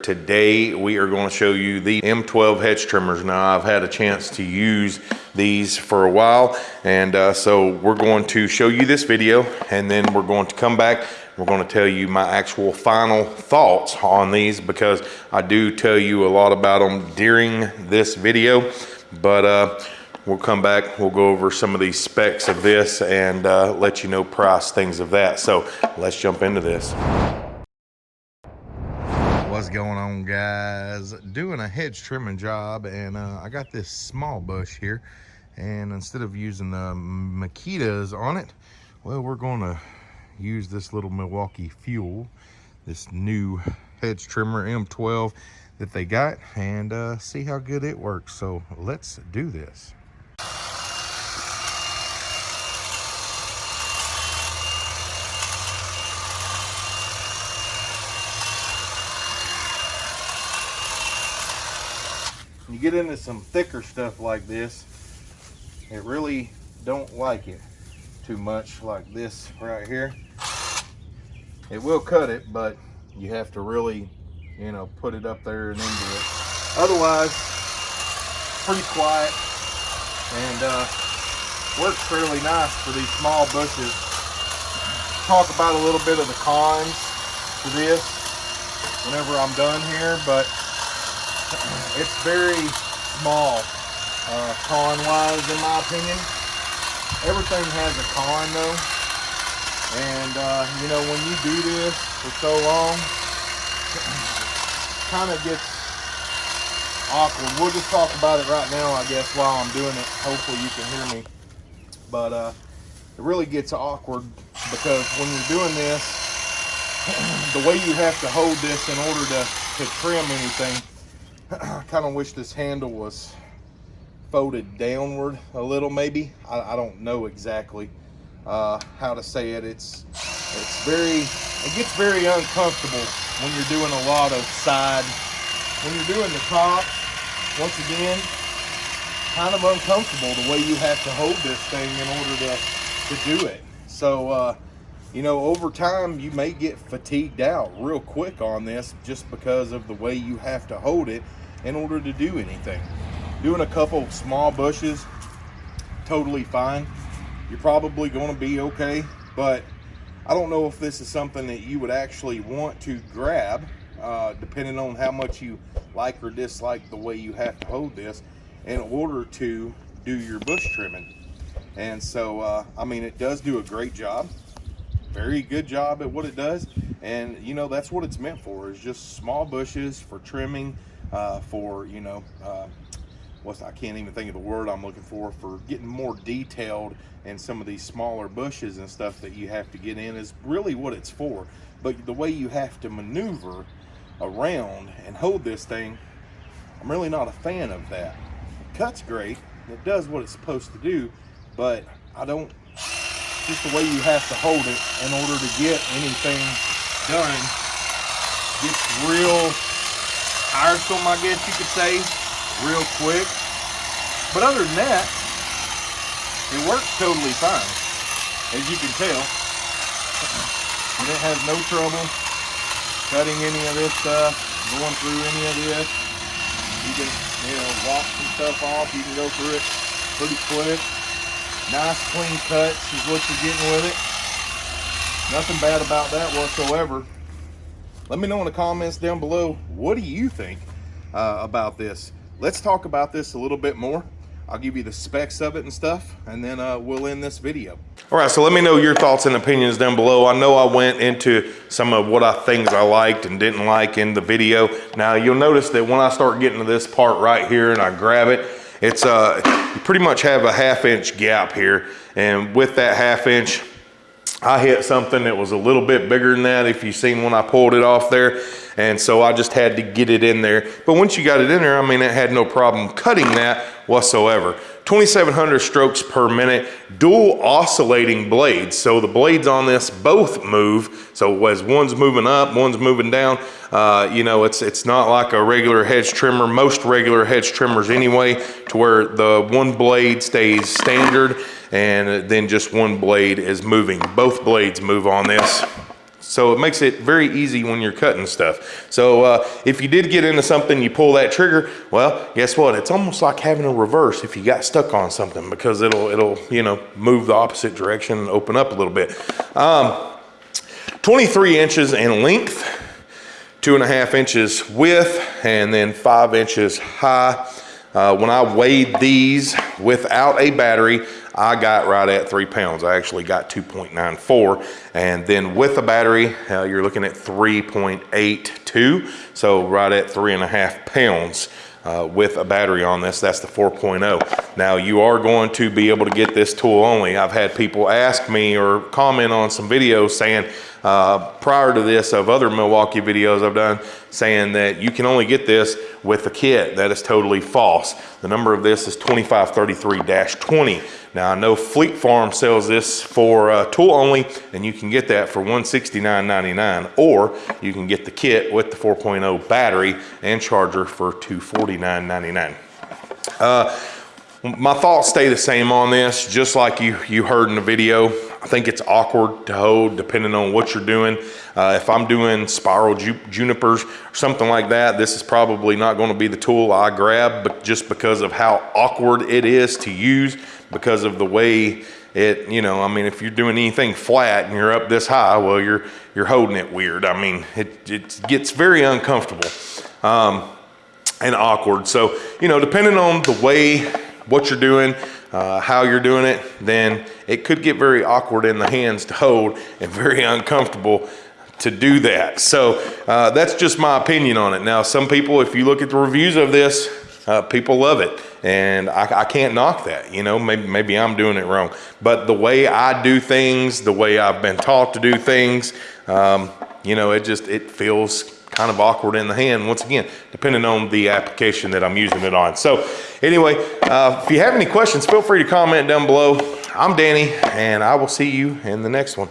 Today we are going to show you the M12 hedge trimmers. Now I've had a chance to use these for a while and uh, so we're going to show you this video and then we're going to come back. We're going to tell you my actual final thoughts on these because I do tell you a lot about them during this video. But uh, we'll come back we'll go over some of these specs of this and uh, let you know price things of that. So let's jump into this what's going on guys? Doing a hedge trimming job and uh, I got this small bush here and instead of using the Makitas on it well we're going to use this little Milwaukee fuel this new hedge trimmer M12 that they got and uh, see how good it works. So let's do this you get into some thicker stuff like this, it really don't like it too much like this right here. It will cut it, but you have to really, you know, put it up there and into it. Otherwise, pretty quiet and uh, works fairly nice for these small bushes. Talk about a little bit of the cons to this whenever I'm done here, but it's very small uh, con wise in my opinion. Everything has a con though. And uh, you know when you do this for so long kind of gets awkward. We'll just talk about it right now I guess while I'm doing it. Hopefully you can hear me. But uh, it really gets awkward because when you're doing this the way you have to hold this in order to, to trim anything I kind of wish this handle was folded downward a little maybe. I, I don't know exactly uh, how to say it. It's it's very it gets very uncomfortable when you're doing a lot of side when you're doing the top once again kind of uncomfortable the way you have to hold this thing in order to to do it. So uh, you know over time you may get fatigued out real quick on this just because of the way you have to hold it in order to do anything. Doing a couple small bushes, totally fine. You're probably gonna be okay, but I don't know if this is something that you would actually want to grab, uh, depending on how much you like or dislike the way you have to hold this in order to do your bush trimming. And so, uh, I mean, it does do a great job, very good job at what it does. And you know, that's what it's meant for, is just small bushes for trimming, uh, for you know uh, what's I can't even think of the word I'm looking for for getting more detailed in some of these smaller bushes and stuff that you have to get in is really what it's for but the way you have to maneuver around and hold this thing I'm really not a fan of that it cuts great it does what it's supposed to do but I don't just the way you have to hold it in order to get anything done gets real tiresome, I guess you could say, real quick. But other than that, it works totally fine, as you can tell. And it has no trouble cutting any of this stuff, going through any of this. You can, you know, walk some stuff off. You can go through it pretty quick. Nice clean cuts is what you're getting with it. Nothing bad about that whatsoever let me know in the comments down below what do you think uh, about this let's talk about this a little bit more I'll give you the specs of it and stuff, and then uh, we'll end this video. All right, so let me know your thoughts and opinions down below. I know I went into some of what I things I liked and didn't like in the video. Now you'll notice that when I start getting to this part right here and I grab it, it's uh, you pretty much have a half inch gap here. And with that half inch, I hit something that was a little bit bigger than that if you seen when I pulled it off there. And so I just had to get it in there. But once you got it in there, I mean, it had no problem cutting that whatsoever. 2,700 strokes per minute, dual oscillating blades. So the blades on this both move. So as one's moving up, one's moving down, uh, you know, it's, it's not like a regular hedge trimmer, most regular hedge trimmers anyway, to where the one blade stays standard and then just one blade is moving. Both blades move on this. So it makes it very easy when you're cutting stuff. So uh, if you did get into something, you pull that trigger, well, guess what? It's almost like having a reverse if you got stuck on something because it'll, it'll you know, move the opposite direction and open up a little bit. Um, 23 inches in length, two and a half inches width, and then five inches high. Uh, when I weighed these without a battery, I got right at three pounds. I actually got 2.94. And then with the battery, uh, you're looking at 3.82. So right at three and a half pounds. Uh, with a battery on this, that's the 4.0. Now you are going to be able to get this tool only. I've had people ask me or comment on some videos saying, uh, prior to this of other Milwaukee videos I've done saying that you can only get this with the kit. That is totally false. The number of this is 2533-20. Now I know Fleet Farm sells this for uh, tool only and you can get that for $169.99 or you can get the kit with the 4.0 battery and charger for $249.99. Uh, my thoughts stay the same on this, just like you, you heard in the video. I think it's awkward to hold depending on what you're doing. Uh, if I'm doing spiral ju junipers or something like that, this is probably not going to be the tool I grab, but just because of how awkward it is to use, because of the way it, you know, I mean, if you're doing anything flat and you're up this high, well, you're you're holding it weird. I mean, it, it gets very uncomfortable um, and awkward. So, you know, depending on the way what you're doing, uh, how you're doing it, then it could get very awkward in the hands to hold and very uncomfortable to do that. So uh, that's just my opinion on it. Now, some people, if you look at the reviews of this, uh, people love it. And I, I, can't knock that, you know, maybe, maybe I'm doing it wrong. But the way I do things, the way I've been taught to do things, um, you know, it just, it feels kind of awkward in the hand, once again, depending on the application that I'm using it on. So anyway, uh, if you have any questions, feel free to comment down below. I'm Danny, and I will see you in the next one.